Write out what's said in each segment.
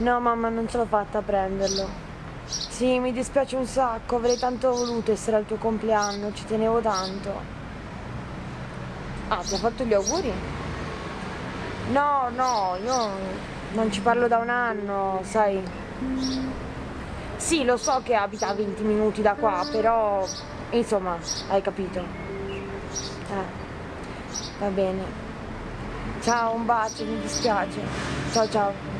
No mamma, non ce l'ho fatta a prenderlo. Sì, mi dispiace un sacco, avrei tanto voluto essere al tuo compleanno, ci tenevo tanto. Ah, ti ha fatto gli auguri? No, no, io non ci parlo da un anno, sai. Sì, lo so che abita a 20 minuti da qua, però insomma, hai capito. Eh, va bene. Ciao, un bacio, mi dispiace. Ciao ciao.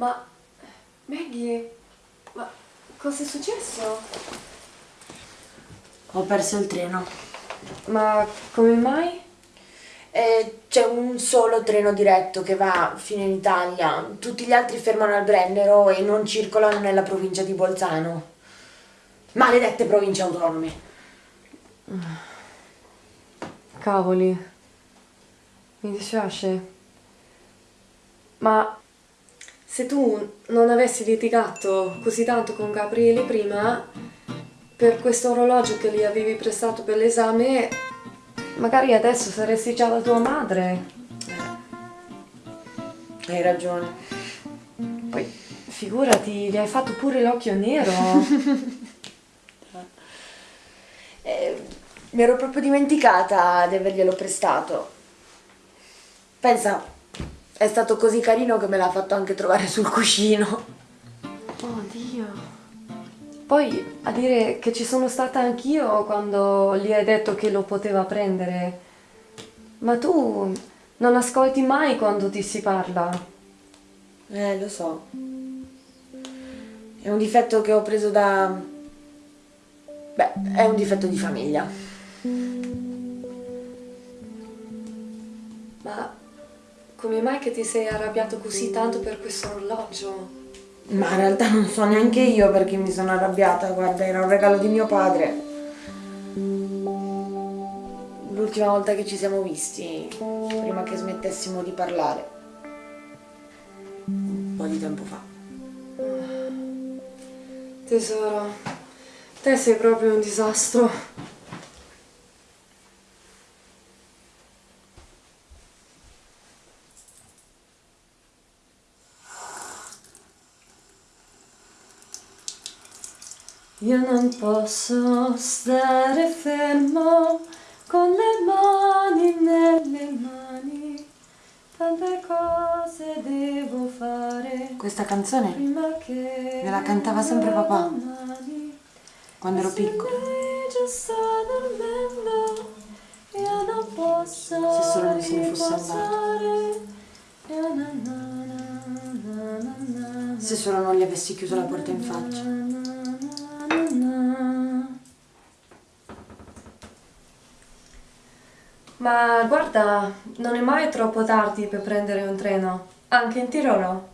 Ma Maggie, ma cosa è successo? Ho perso il treno. Ma come mai? Eh, c'è un solo treno diretto che va fino in Italia. Tutti gli altri fermano al Brennero e non circolano nella provincia di Bolzano. Maledette province autonome. Cavoli. Mi dispiace. Ma se tu non avessi litigato così tanto con Gabriele prima, per questo orologio che gli avevi prestato per l'esame, magari adesso saresti già la tua madre. Hai ragione. Poi, figurati, gli hai fatto pure l'occhio nero. Eh, mi ero proprio dimenticata di averglielo prestato. Pensa, è stato così carino che me l'ha fatto anche trovare sul cuscino. Oh Dio. Poi a dire che ci sono stata anch'io quando gli hai detto che lo poteva prendere. Ma tu non ascolti mai quando ti si parla. Eh, lo so. È un difetto che ho preso da... Beh, è un difetto di famiglia. Come mai che ti sei arrabbiato così tanto per questo orologio? Ma in realtà non so neanche io perché mi sono arrabbiata, guarda, era un regalo di mio padre. L'ultima volta che ci siamo visti, prima che smettessimo di parlare. Un po' di tempo fa. Tesoro, te sei proprio un disastro. Io non posso stare fermo con le mani nelle mani, tante cose devo fare Questa canzone prima che me la cantava sempre papà domani. quando ero dormendo, io non posso Se solo non se ne fosse na Se solo non gli avessi chiuso la porta in faccia. Ma guarda, non è mai troppo tardi per prendere un treno, anche in Tirolo.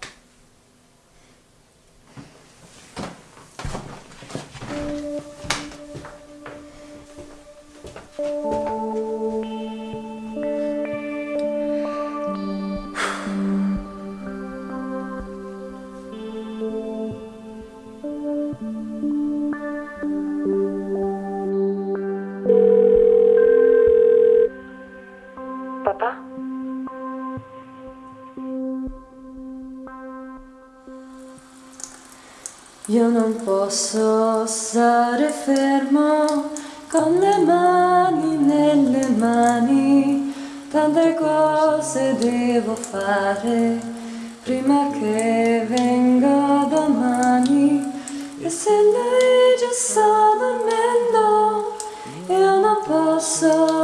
papà? Io non posso stare fermo con le mani nelle mani, tante cose devo fare prima che venga domani e se lei già sta dormendo io non posso